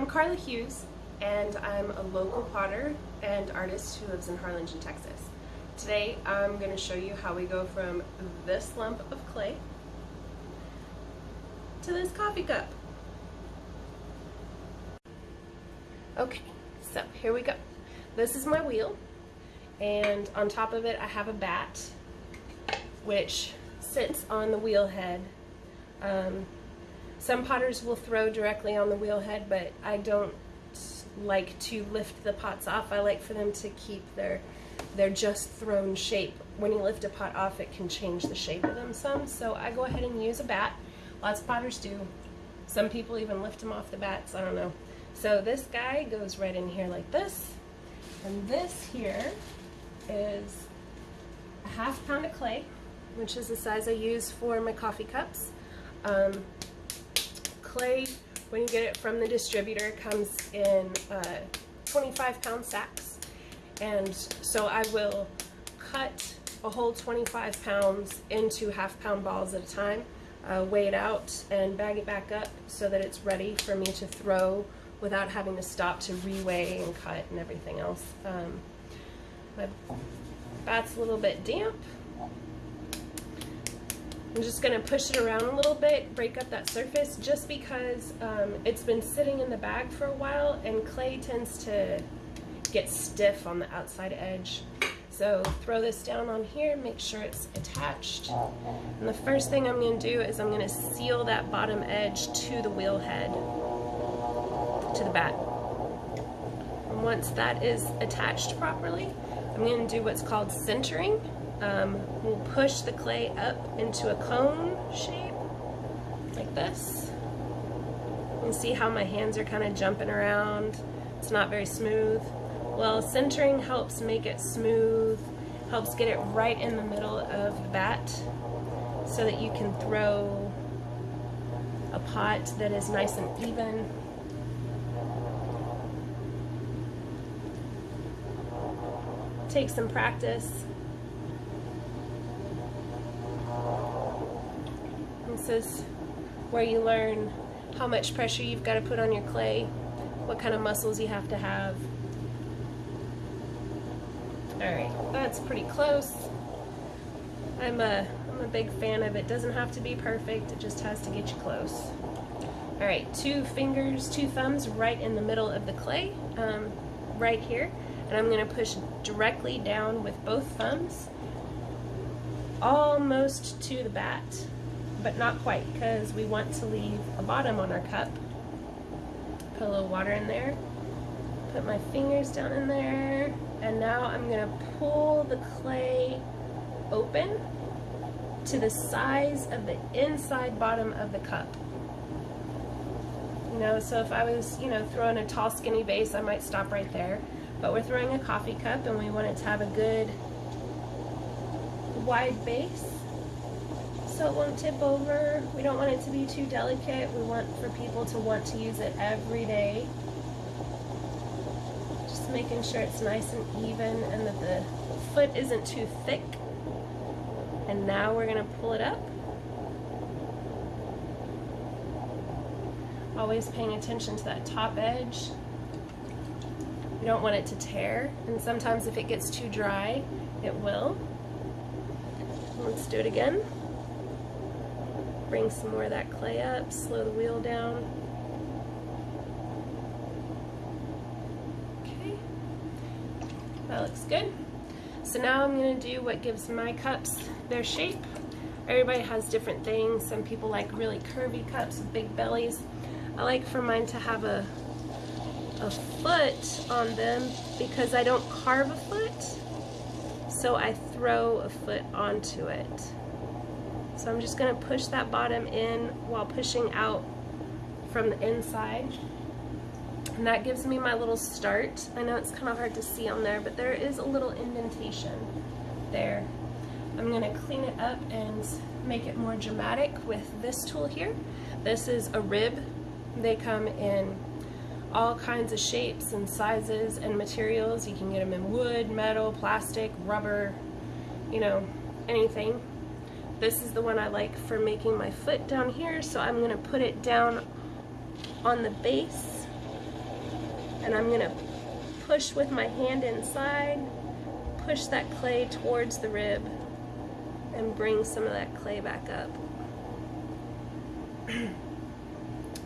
I'm Carla Hughes, and I'm a local potter and artist who lives in Harlingen, Texas. Today I'm going to show you how we go from this lump of clay to this coffee cup. Okay, so here we go. This is my wheel, and on top of it I have a bat, which sits on the wheel head. Um, some potters will throw directly on the wheel head, but I don't like to lift the pots off. I like for them to keep their their just thrown shape. When you lift a pot off, it can change the shape of them some. So I go ahead and use a bat. Lots of potters do. Some people even lift them off the bats. I don't know. So this guy goes right in here like this. And this here is a half pound of clay, which is the size I use for my coffee cups. Um, clay, when you get it from the distributor, comes in uh, 25 pound sacks. And so I will cut a whole 25 pounds into half pound balls at a time, uh, weigh it out and bag it back up so that it's ready for me to throw without having to stop to reweigh and cut and everything else. Um, my bat's a little bit damp, I'm just going to push it around a little bit, break up that surface, just because um, it's been sitting in the bag for a while and clay tends to get stiff on the outside edge. So throw this down on here, make sure it's attached. And the first thing I'm going to do is I'm going to seal that bottom edge to the wheel head, to the bat. And once that is attached properly, I'm going to do what's called centering. Um, we'll push the clay up into a cone shape, like this. You see how my hands are kind of jumping around. It's not very smooth. Well, centering helps make it smooth, helps get it right in the middle of the bat so that you can throw a pot that is nice and even. Take some practice. Is where you learn how much pressure you've got to put on your clay, what kind of muscles you have to have. Alright, that's pretty close. I'm a, I'm a big fan of it. Doesn't have to be perfect, it just has to get you close. Alright, two fingers, two thumbs right in the middle of the clay, um, right here. And I'm going to push directly down with both thumbs, almost to the bat but not quite because we want to leave a bottom on our cup. Put a little water in there, put my fingers down in there, and now I'm to pull the clay open to the size of the inside bottom of the cup. You know, so if I was, you know, throwing a tall skinny vase, I might stop right there. But we're throwing a coffee cup and we want it to have a good wide base so it won't tip over. We don't want it to be too delicate. We want for people to want to use it every day. Just making sure it's nice and even and that the foot isn't too thick. And now we're going to pull it up. Always paying attention to that top edge. You don't want it to tear, and sometimes if it gets too dry, it will. Let's do it again. Bring some more of that clay up, slow the wheel down. Okay, that looks good. So now I'm gonna do what gives my cups their shape. Everybody has different things. Some people like really curvy cups with big bellies. I like for mine to have a, a foot on them because I don't carve a foot. So I throw a foot onto it. So I'm just going to push that bottom in while pushing out from the inside. And that gives me my little start. I know it's kind of hard to see on there, but there is a little indentation there. I'm going to clean it up and make it more dramatic with this tool here. This is a rib. They come in all kinds of shapes and sizes and materials. You can get them in wood, metal, plastic, rubber, you know, anything. This is the one I like for making my foot down here, so I'm going to put it down on the base and I'm gonna push with my hand inside, push that clay towards the rib, and bring some of that clay back up.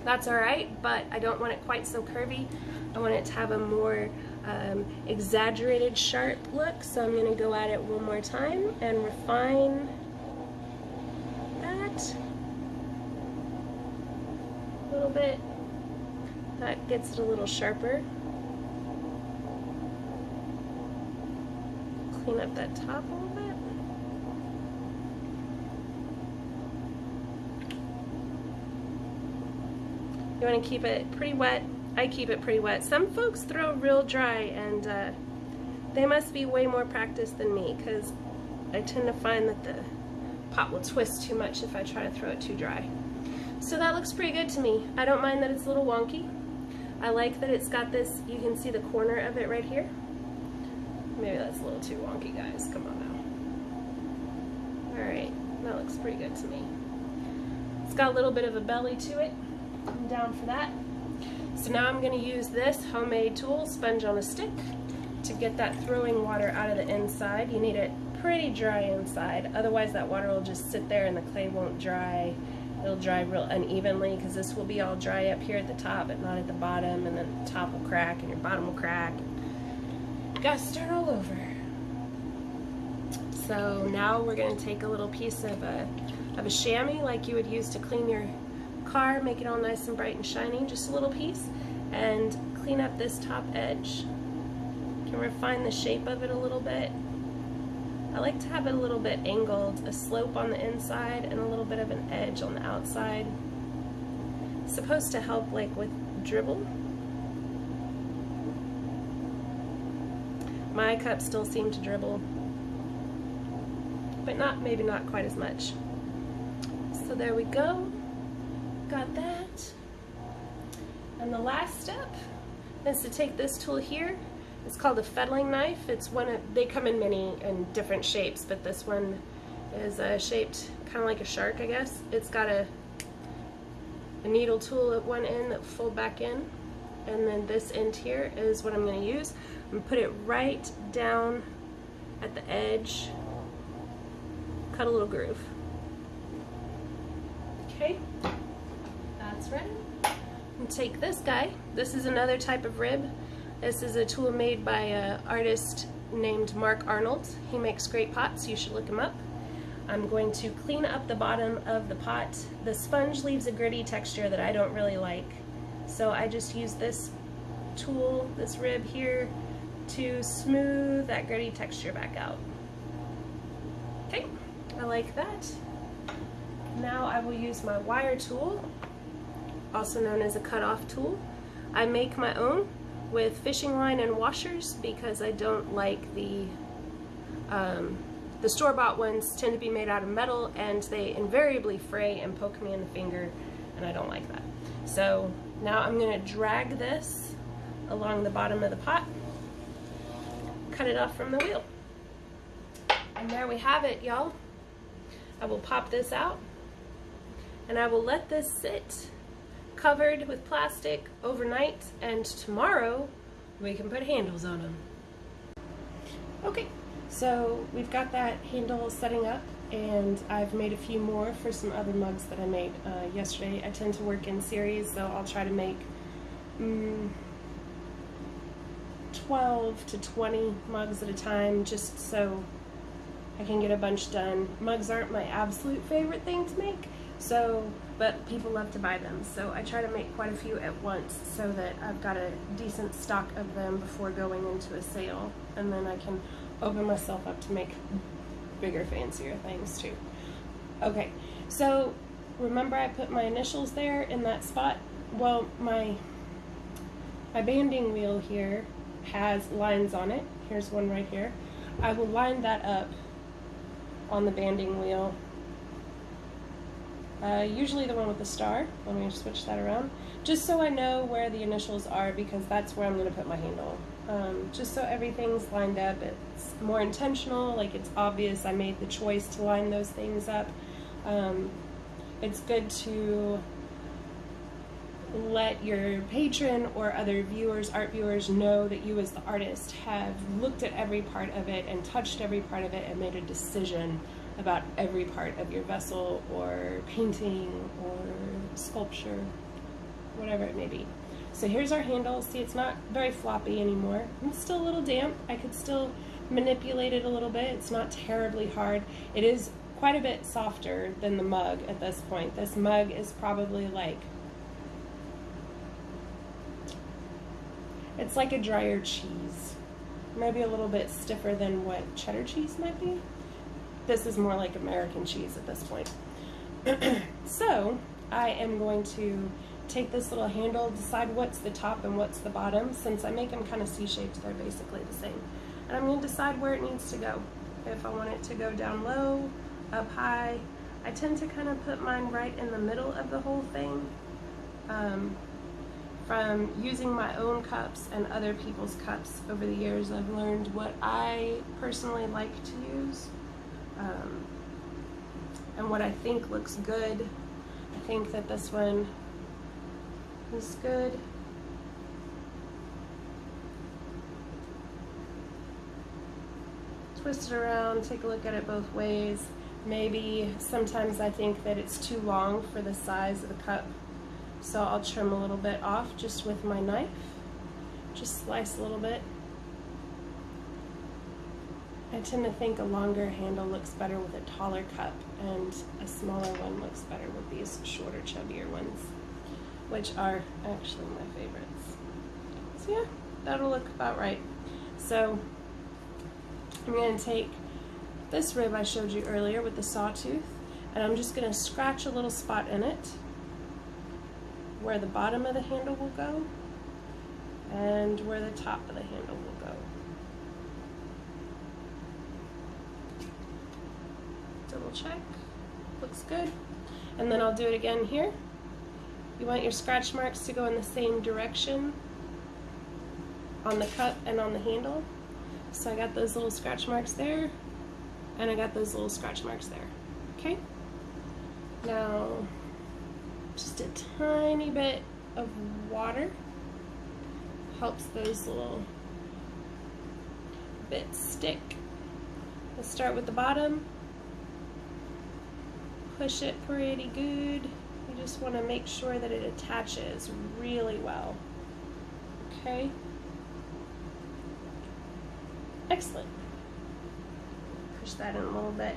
That's all right, but I don't want it quite so curvy. I want it to have a more um, exaggerated sharp look, so I'm gonna go at it one more time and refine that a little bit. That gets it a little sharper. Clean up that top a little bit. You want to keep it pretty wet. I keep it pretty wet. Some folks throw real dry and uh, they must be way more practiced than me because I tend to find that the pot will twist too much if I try to throw it too dry. So that looks pretty good to me. I don't mind that it's a little wonky. I like that it's got this, you can see the corner of it right here. Maybe that's a little too wonky, guys. Come on now. All right, that looks pretty good to me. It's got a little bit of a belly to it. I'm down for that. So now I'm gonna use this homemade tool, sponge on a stick, to get that throwing water out of the inside. You need it pretty dry inside, otherwise that water will just sit there and the clay won't dry. It'll dry real unevenly because this will be all dry up here at the top but not at the bottom and then the top will crack and your bottom will crack. Gotta start all over. So now we're gonna take a little piece of a, of a chamois like you would use to clean your car, make it all nice and bright and shiny, just a little piece, and clean up this top edge. Can refine the shape of it a little bit. I like to have it a little bit angled, a slope on the inside and a little bit of an edge on the outside. It's supposed to help like with dribble. My cups still seem to dribble, but not maybe not quite as much. So there we go. Got that. And the last step is to take this tool here. It's called a fettling knife. It's one of, they come in many and different shapes, but this one is uh, shaped kind of like a shark, I guess. It's got a, a needle tool at one end that fold back in. And then this end here is what I'm gonna use. I'm gonna put it right down at the edge, cut a little groove. Okay, that's ready. And take this guy. This is another type of rib. This is a tool made by an artist named Mark Arnold. He makes great pots, you should look him up. I'm going to clean up the bottom of the pot. The sponge leaves a gritty texture that I don't really like. So I just use this tool, this rib here, to smooth that gritty texture back out. Okay, I like that. Now I will use my wire tool, also known as a cutoff tool. I make my own with fishing line and washers because I don't like the um, the store-bought ones tend to be made out of metal and they invariably fray and poke me in the finger and I don't like that. So now I'm going to drag this along the bottom of the pot, cut it off from the wheel. And there we have it, y'all. I will pop this out and I will let this sit covered with plastic overnight and tomorrow we can put handles on them. Okay, so we've got that handle setting up and I've made a few more for some other mugs that I made uh, yesterday. I tend to work in series, so I'll try to make mm, 12 to 20 mugs at a time just so I can get a bunch done. Mugs aren't my absolute favorite thing to make, so, but people love to buy them. So I try to make quite a few at once so that I've got a decent stock of them before going into a sale. And then I can open myself up to make bigger, fancier things too. Okay, so remember I put my initials there in that spot? Well, my, my banding wheel here has lines on it. Here's one right here. I will line that up on the banding wheel. Uh, usually the one with the star. Let me switch that around. Just so I know where the initials are because that's where I'm going to put my handle. Um, just so everything's lined up. It's more intentional, like it's obvious I made the choice to line those things up. Um, it's good to let your patron or other viewers, art viewers, know that you as the artist have looked at every part of it and touched every part of it and made a decision about every part of your vessel or painting or sculpture, whatever it may be. So here's our handle. See, it's not very floppy anymore. It's still a little damp. I could still manipulate it a little bit. It's not terribly hard. It is quite a bit softer than the mug at this point. This mug is probably like It's like a drier cheese. Maybe a little bit stiffer than what cheddar cheese might be. This is more like American cheese at this point. so I am going to take this little handle, decide what's the top and what's the bottom. Since I make them kind of C-shaped, they're basically the same. And I'm going to decide where it needs to go. If I want it to go down low, up high. I tend to kind of put mine right in the middle of the whole thing. Um, from using my own cups and other people's cups over the years, I've learned what I personally like to use um, and what I think looks good. I think that this one is good. Twist it around, take a look at it both ways. Maybe sometimes I think that it's too long for the size of the cup so I'll trim a little bit off just with my knife. Just slice a little bit. I tend to think a longer handle looks better with a taller cup and a smaller one looks better with these shorter, chubbier ones, which are actually my favorites. So yeah, that'll look about right. So I'm going to take this rib I showed you earlier with the sawtooth and I'm just going to scratch a little spot in it where the bottom of the handle will go and where the top of the handle will go. Double check, looks good. And then I'll do it again here. You want your scratch marks to go in the same direction on the cup and on the handle. So I got those little scratch marks there, and I got those little scratch marks there. Okay? Now, just a tiny bit of water helps those little bits stick. Let's start with the bottom. Push it pretty good. You just want to make sure that it attaches really well. Okay? Excellent. Push that in a little bit.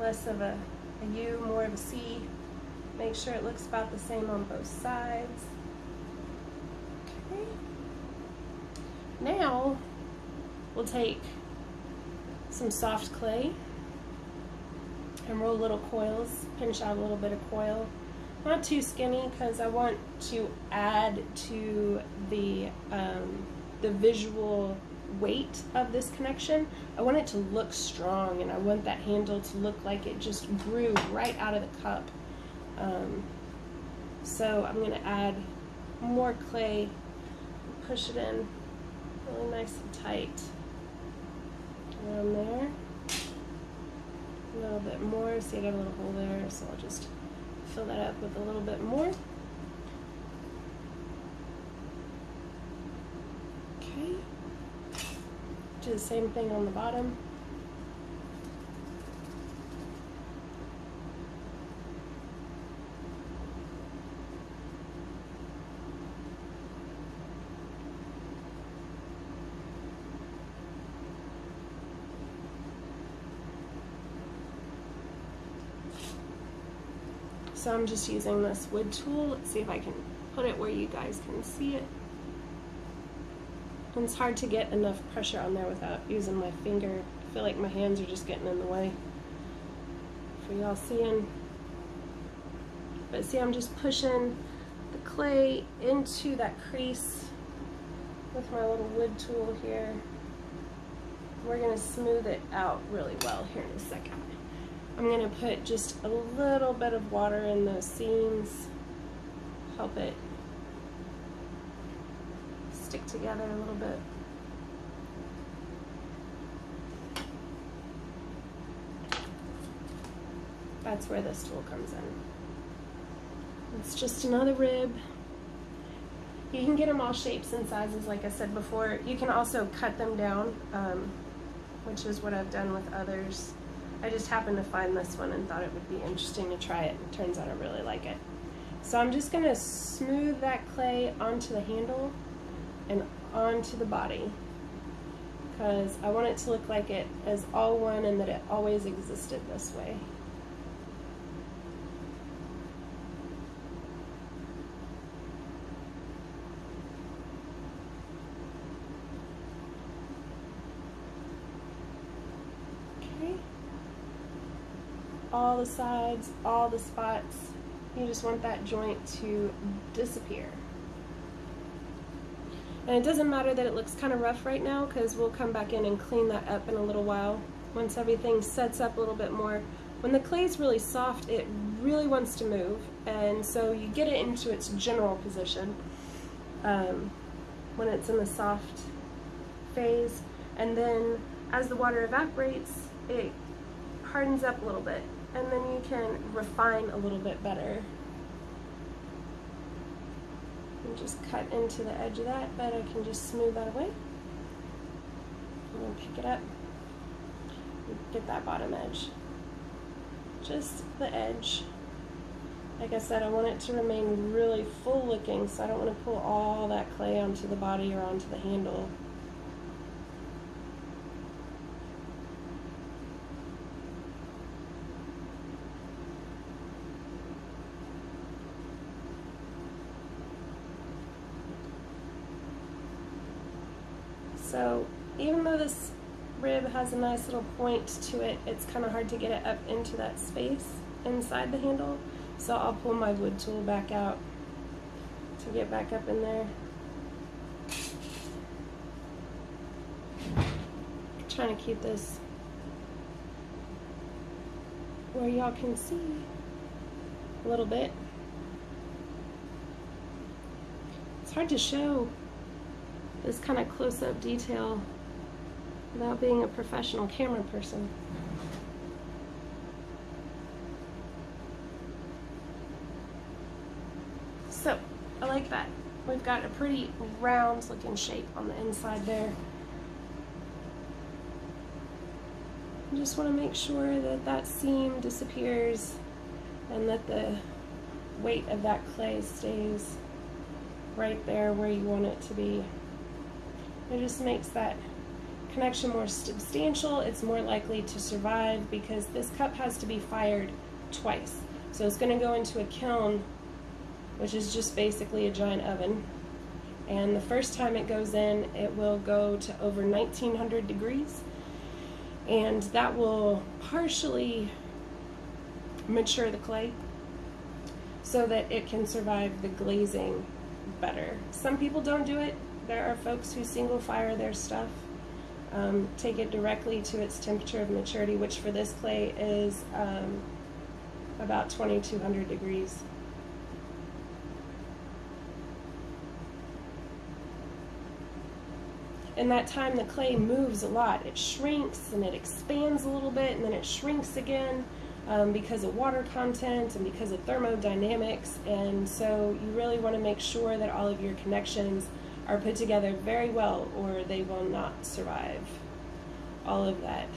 Less of a, a U, more of a C. Make sure it looks about the same on both sides. Okay. Now, we'll take some soft clay and roll little coils, pinch out a little bit of coil. Not too skinny because I want to add to the, um, the visual weight of this connection. I want it to look strong and I want that handle to look like it just grew right out of the cup. Um, so I'm going to add more clay, push it in really nice and tight around there. A little bit more, see I got a little hole there, so I'll just fill that up with a little bit more. Okay, do the same thing on the bottom. So I'm just using this wood tool. Let's see if I can put it where you guys can see it. And it's hard to get enough pressure on there without using my finger. I feel like my hands are just getting in the way for y'all seeing. But see, I'm just pushing the clay into that crease with my little wood tool here. We're gonna smooth it out really well here in a second. I'm going to put just a little bit of water in those seams, help it stick together a little bit. That's where this tool comes in. It's just another rib. You can get them all shapes and sizes, like I said before. You can also cut them down, um, which is what I've done with others. I just happened to find this one and thought it would be interesting to try it. It turns out I really like it. So I'm just going to smooth that clay onto the handle and onto the body because I want it to look like it is all one and that it always existed this way. Okay. All the sides, all the spots. You just want that joint to disappear. And it doesn't matter that it looks kind of rough right now because we'll come back in and clean that up in a little while once everything sets up a little bit more. When the clay is really soft, it really wants to move, and so you get it into its general position um, when it's in the soft phase, and then as the water evaporates, it hardens up a little bit, and then you can refine a little bit better and just cut into the edge of that, but I can just smooth that away. And then pick it up and get that bottom edge. Just the edge. Like I said, I want it to remain really full looking, so I don't want to pull all that clay onto the body or onto the handle. So even though this rib has a nice little point to it, it's kind of hard to get it up into that space inside the handle. So I'll pull my wood tool back out to get back up in there. trying to keep this where y'all can see a little bit. It's hard to show this kind of close-up detail without being a professional camera person. So, I like that. We've got a pretty round looking shape on the inside there. I just want to make sure that that seam disappears and that the weight of that clay stays right there where you want it to be. It just makes that connection more substantial. It's more likely to survive because this cup has to be fired twice. So it's going to go into a kiln, which is just basically a giant oven. And the first time it goes in, it will go to over 1900 degrees. And that will partially mature the clay so that it can survive the glazing better. Some people don't do it there are folks who single fire their stuff, um, take it directly to its temperature of maturity, which for this clay is um, about 2200 degrees. In that time, the clay moves a lot. It shrinks and it expands a little bit and then it shrinks again um, because of water content and because of thermodynamics. And so you really want to make sure that all of your connections are put together very well or they will not survive all of that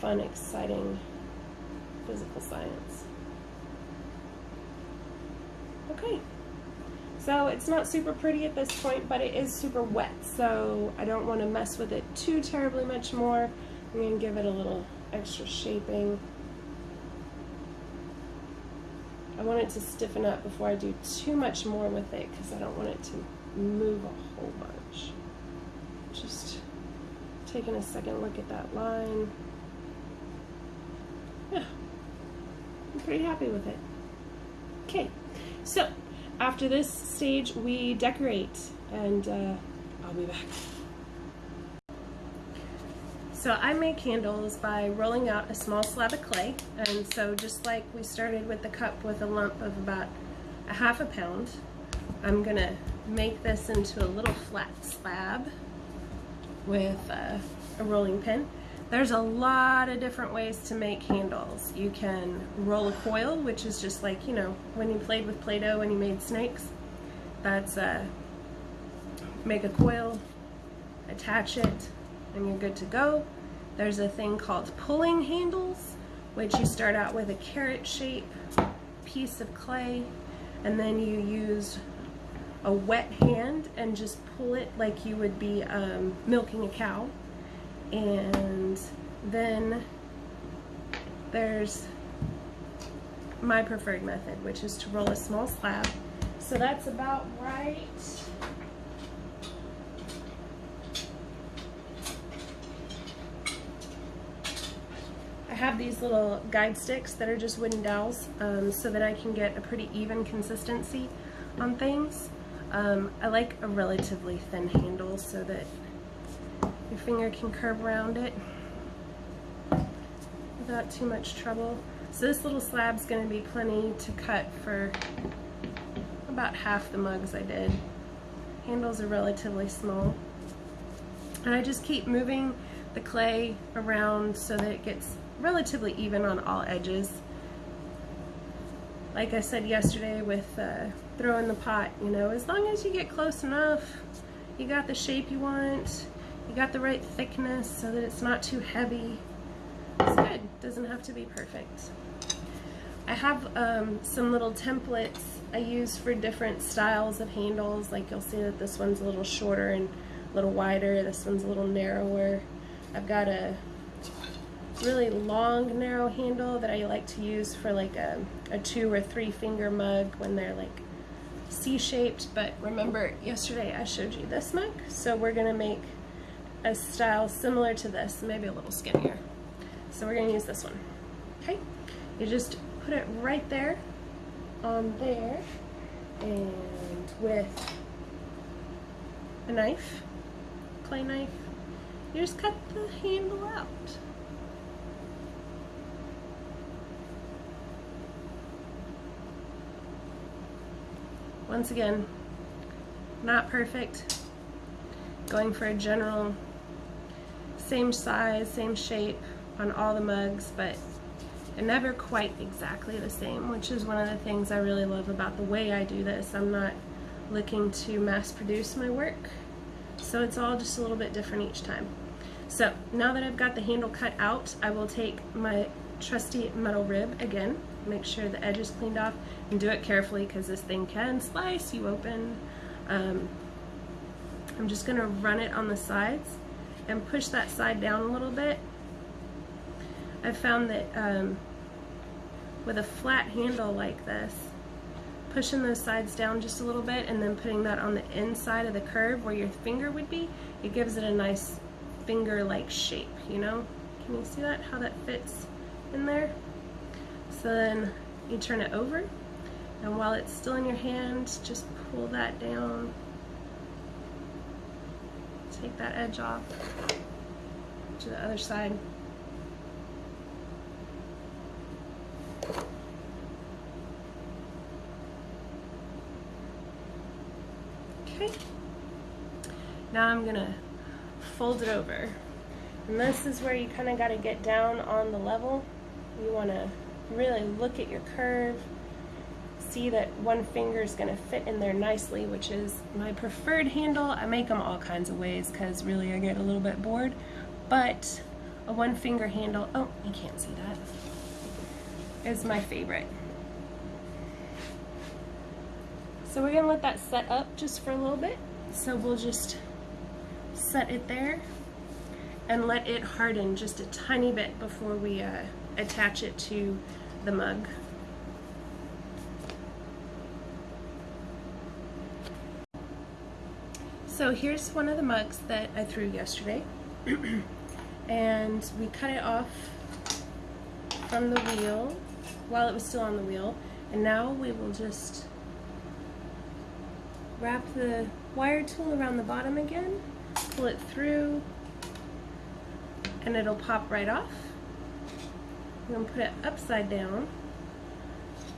fun, exciting physical science. Okay, so it's not super pretty at this point, but it is super wet, so I don't want to mess with it too terribly much more. I'm going to give it a little extra shaping. I want it to stiffen up before I do too much more with it because I don't want it to move a whole bunch. Just taking a second look at that line. Yeah, I'm pretty happy with it. Okay, so after this stage we decorate and uh, I'll be back. So I make candles by rolling out a small slab of clay. And so just like we started with the cup with a lump of about a half a pound, I'm gonna make this into a little flat slab with uh, a rolling pin. There's a lot of different ways to make handles. You can roll a coil, which is just like, you know, when you played with Play-Doh and you made snakes. That's uh, make a coil, attach it, and you're good to go. There's a thing called pulling handles, which you start out with a carrot shape piece of clay, and then you use a wet hand and just pull it like you would be um, milking a cow. And then there's my preferred method, which is to roll a small slab. So that's about right. Have these little guide sticks that are just wooden dowels um, so that I can get a pretty even consistency on things. Um, I like a relatively thin handle so that your finger can curve around it without too much trouble. So this little slab's going to be plenty to cut for about half the mugs I did. Handles are relatively small. And I just keep moving the clay around so that it gets relatively even on all edges. Like I said yesterday with uh, throw in the pot, you know, as long as you get close enough, you got the shape you want, you got the right thickness so that it's not too heavy. It's good, doesn't have to be perfect. I have um, some little templates I use for different styles of handles, like you'll see that this one's a little shorter and a little wider, this one's a little narrower. I've got a really long narrow handle that I like to use for like a, a two or three finger mug when they're like C-shaped, but remember yesterday I showed you this mug, so we're gonna make a style similar to this, maybe a little skinnier. So we're gonna use this one, okay? You just put it right there on there and with a knife, clay knife, you just cut the handle out. Once again, not perfect. Going for a general same size, same shape on all the mugs, but they're never quite exactly the same, which is one of the things I really love about the way I do this. I'm not looking to mass produce my work, so it's all just a little bit different each time. So now that I've got the handle cut out, I will take my trusty metal rib again, make sure the edge is cleaned off, and do it carefully because this thing can slice you open. Um, I'm just going to run it on the sides and push that side down a little bit. I found that um, with a flat handle like this, pushing those sides down just a little bit and then putting that on the inside of the curve where your finger would be, it gives it a nice finger-like shape, you know? Can you see that, how that fits in there? Then you turn it over and while it's still in your hand, just pull that down. Take that edge off to the other side. Okay. Now I'm gonna fold it over. And this is where you kind of got to get down on the level. You want to really look at your curve see that one finger is going to fit in there nicely, which is my preferred handle. I make them all kinds of ways because really I get a little bit bored, but a one finger handle, oh, you can't see that, is my favorite. So we're gonna let that set up just for a little bit. So we'll just set it there and let it harden just a tiny bit before we uh, attach it to the mug. So here's one of the mugs that I threw yesterday. and we cut it off from the wheel while it was still on the wheel. And now we will just wrap the wire tool around the bottom again, pull it through, and it'll pop right off. I'm going to put it upside down.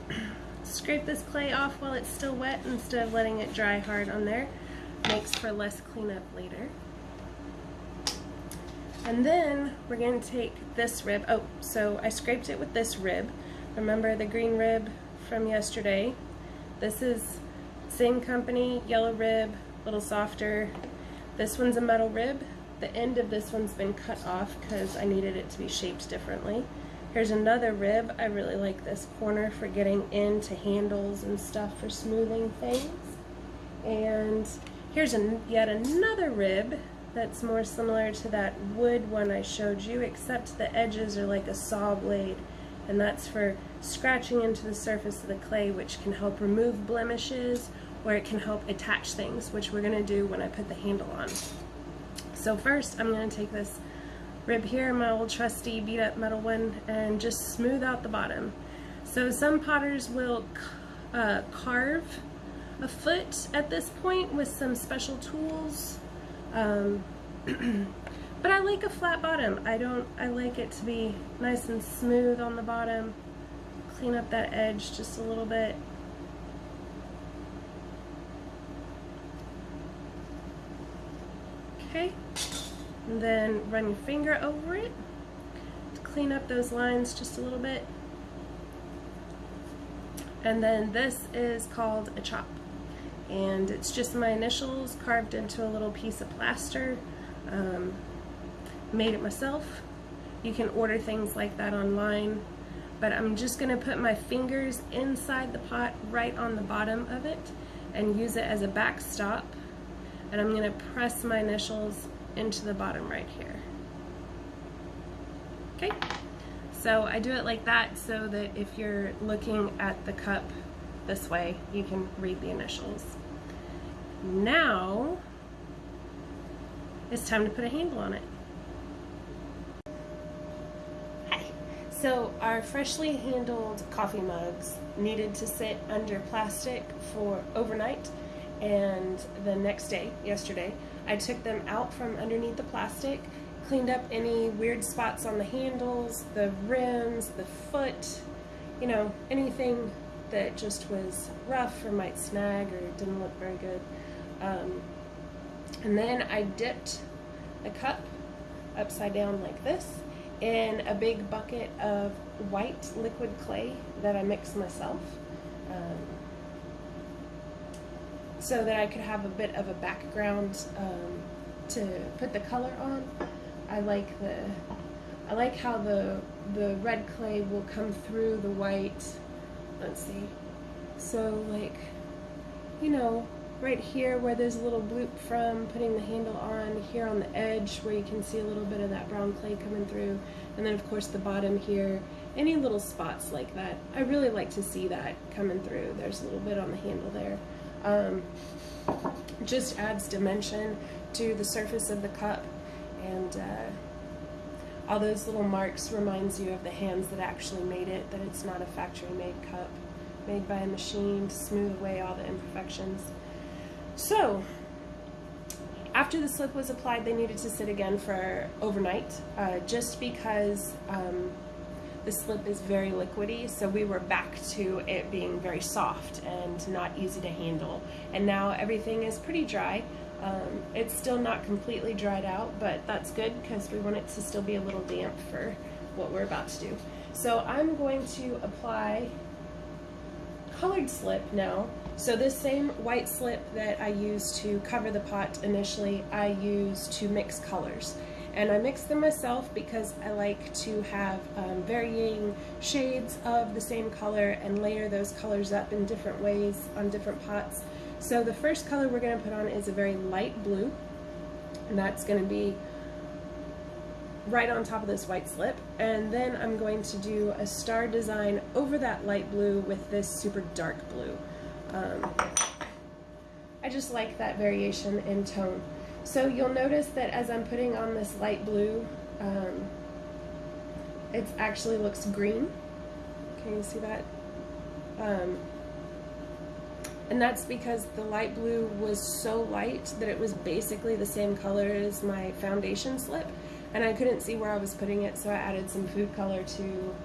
Scrape this clay off while it's still wet instead of letting it dry hard on there makes for less cleanup later. And then we're going to take this rib. Oh, so I scraped it with this rib. Remember the green rib from yesterday? This is same company, yellow rib, a little softer. This one's a metal rib. The end of this one's been cut off because I needed it to be shaped differently. Here's another rib. I really like this corner for getting into handles and stuff for smoothing things. And here's an, yet another rib that's more similar to that wood one I showed you, except the edges are like a saw blade. And that's for scratching into the surface of the clay, which can help remove blemishes or it can help attach things, which we're gonna do when I put the handle on. So first, I'm gonna take this rib here, my old trusty beat up metal one, and just smooth out the bottom. So some potters will uh, carve a foot at this point with some special tools. Um, but I like a flat bottom. I don't, I like it to be nice and smooth on the bottom. Clean up that edge just a little bit. Okay, and then run your finger over it to clean up those lines just a little bit. And then this is called a chop. And it's just my initials carved into a little piece of plaster. Um, made it myself. You can order things like that online. But I'm just gonna put my fingers inside the pot right on the bottom of it and use it as a backstop. And I'm gonna press my initials into the bottom right here. Okay, so I do it like that so that if you're looking at the cup this way, you can read the initials. Now, it's time to put a handle on it. Hi. So our freshly handled coffee mugs needed to sit under plastic for overnight and the next day, yesterday, I took them out from underneath the plastic, cleaned up any weird spots on the handles, the rims, the foot, you know, anything that just was rough or might snag or didn't look very good. Um, and then I dipped the cup upside down like this in a big bucket of white liquid clay that I mixed myself. Um, so that I could have a bit of a background um, to put the color on. I like the I like how the the red clay will come through the white. Let's see. So like, you know, right here where there's a little bloop from putting the handle on, here on the edge where you can see a little bit of that brown clay coming through, and then of course the bottom here, any little spots like that. I really like to see that coming through. There's a little bit on the handle there. Um, just adds dimension to the surface of the cup and uh, all those little marks reminds you of the hands that actually made it, that it's not a factory made cup made by a machine to smooth away all the imperfections. So, after the slip was applied, they needed to sit again for overnight, uh, just because um, the slip is very liquidy, so we were back to it being very soft and not easy to handle. And now everything is pretty dry. Um, it's still not completely dried out, but that's good because we want it to still be a little damp for what we're about to do. So I'm going to apply colored slip now. So this same white slip that I used to cover the pot initially, I use to mix colors and I mix them myself because I like to have um, varying shades of the same color and layer those colors up in different ways on different pots. So the first color we're going to put on is a very light blue and that's going to be right on top of this white slip and then I'm going to do a star design over that light blue with this super dark blue. Um, I just like that variation in tone. So you'll notice that as I'm putting on this light blue, um, it actually looks green. Can you see that? Um, and that's because the light blue was so light that it was basically the same color as my foundation slip and I couldn't see where I was putting it so I added some food color to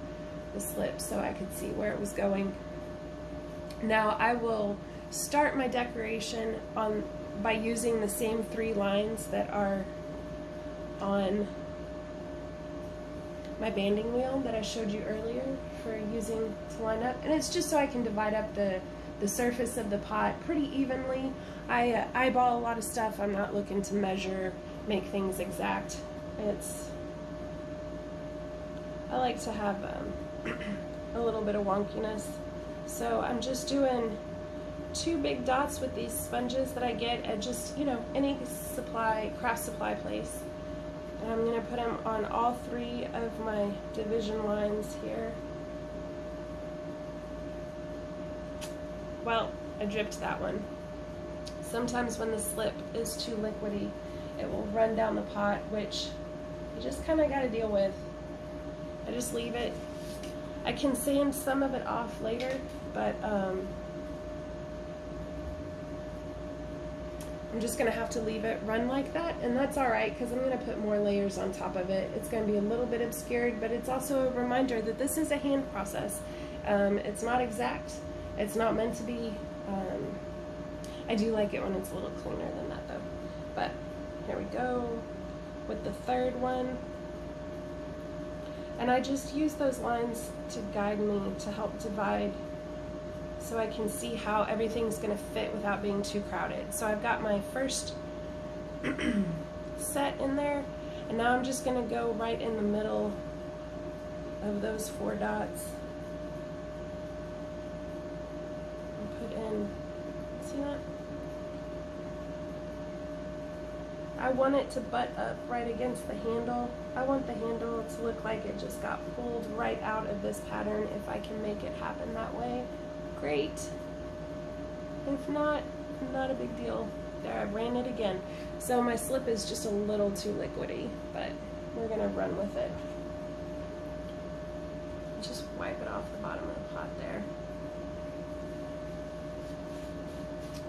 the slip so I could see where it was going. Now I will start my decoration on by using the same three lines that are on my banding wheel that I showed you earlier for using to line up. And it's just so I can divide up the, the surface of the pot pretty evenly. I uh, eyeball a lot of stuff. I'm not looking to measure, make things exact. It's, I like to have um, a little bit of wonkiness. So I'm just doing two big dots with these sponges that I get at just, you know, any supply, craft supply place. And I'm going to put them on all three of my division lines here. Well, I dripped that one. Sometimes when the slip is too liquidy, it will run down the pot, which you just kind of got to deal with. I just leave it. I can sand some of it off later, but um, I'm just gonna have to leave it run like that and that's all right because I'm gonna put more layers on top of it. It's gonna be a little bit obscured but it's also a reminder that this is a hand process. Um, it's not exact, it's not meant to be. Um, I do like it when it's a little cleaner than that though. But here we go with the third one. And I just use those lines to guide me to help divide so I can see how everything's going to fit without being too crowded. So I've got my first set in there and now I'm just going to go right in the middle of those four dots and put in, see that? I want it to butt up right against the handle. I want the handle to look like it just got pulled right out of this pattern if I can make it happen that way great. If not, not a big deal. There, I ran it again. So my slip is just a little too liquidy, but we're gonna run with it. Just wipe it off the bottom of the pot there.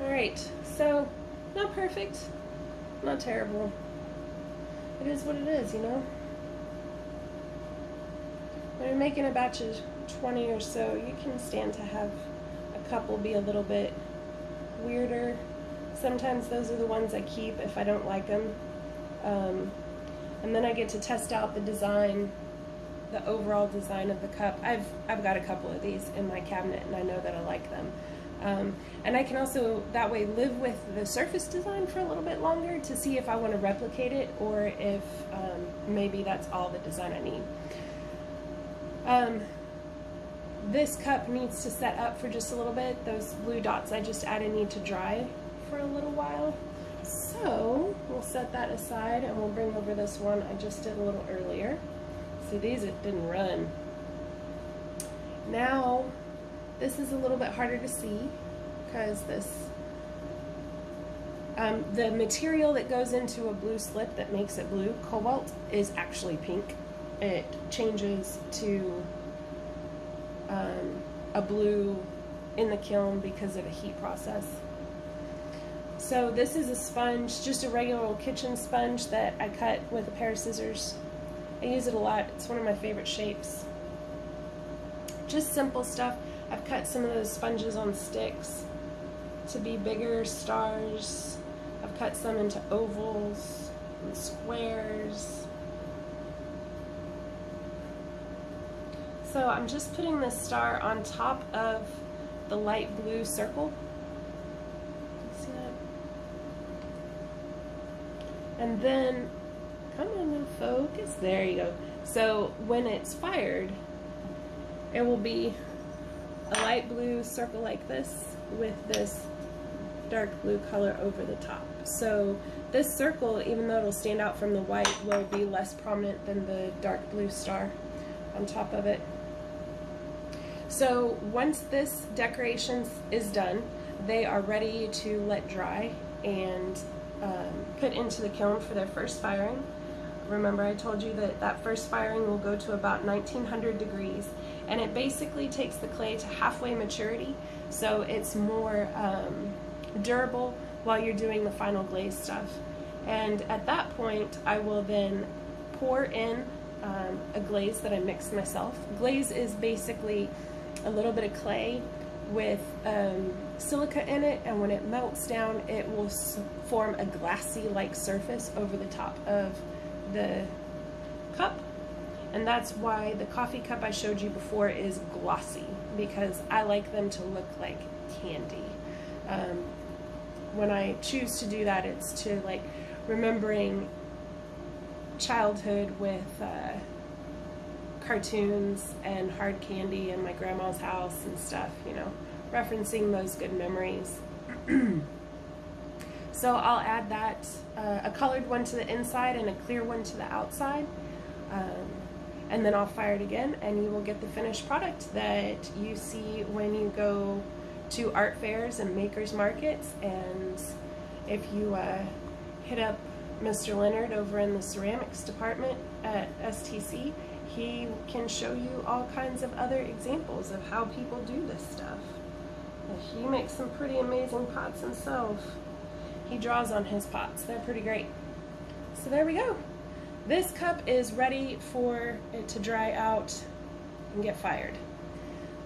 All right, so not perfect, not terrible. It is what it is, you know? When you're making a batch of 20 or so, you can stand to have cup will be a little bit weirder. Sometimes those are the ones I keep if I don't like them. Um, and then I get to test out the design, the overall design of the cup. I've, I've got a couple of these in my cabinet and I know that I like them. Um, and I can also that way live with the surface design for a little bit longer to see if I want to replicate it or if um, maybe that's all the design I need. Um, this cup needs to set up for just a little bit. Those blue dots I just added need to dry for a little while. So we'll set that aside and we'll bring over this one I just did a little earlier. See these it didn't run. Now this is a little bit harder to see because this um, the material that goes into a blue slip that makes it blue, cobalt, is actually pink. It changes to um, a blue in the kiln because of a heat process. So this is a sponge, just a regular old kitchen sponge that I cut with a pair of scissors. I use it a lot. It's one of my favorite shapes. Just simple stuff. I've cut some of those sponges on sticks to be bigger stars. I've cut some into ovals and squares. So I'm just putting this star on top of the light blue circle. See that? And then, come on now, focus. There you go. So when it's fired, it will be a light blue circle like this with this dark blue color over the top. So this circle, even though it'll stand out from the white, will be less prominent than the dark blue star on top of it. So once this decoration is done, they are ready to let dry and um, put into the kiln for their first firing. Remember I told you that that first firing will go to about 1900 degrees and it basically takes the clay to halfway maturity so it's more um, durable while you're doing the final glaze stuff. And at that point I will then pour in um, a glaze that I mixed myself. Glaze is basically a little bit of clay with um, silica in it and when it melts down it will form a glassy like surface over the top of the cup And that's why the coffee cup I showed you before is glossy because I like them to look like candy. Um, when I choose to do that, it's to like remembering childhood with uh, cartoons and hard candy in my grandma's house and stuff, you know, referencing those good memories. so I'll add that, uh, a colored one to the inside and a clear one to the outside. Um, and then I'll fire it again and you will get the finished product that you see when you go to art fairs and makers markets and if you uh, hit up Mr. Leonard over in the ceramics department at STC, he can show you all kinds of other examples of how people do this stuff. He makes some pretty amazing pots himself. He draws on his pots. They're pretty great. So there we go. This cup is ready for it to dry out and get fired.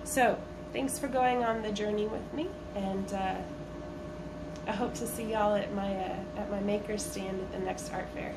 So thanks for going on the journey with me and uh, I hope to see y'all at my uh, at my maker stand at the next art fair.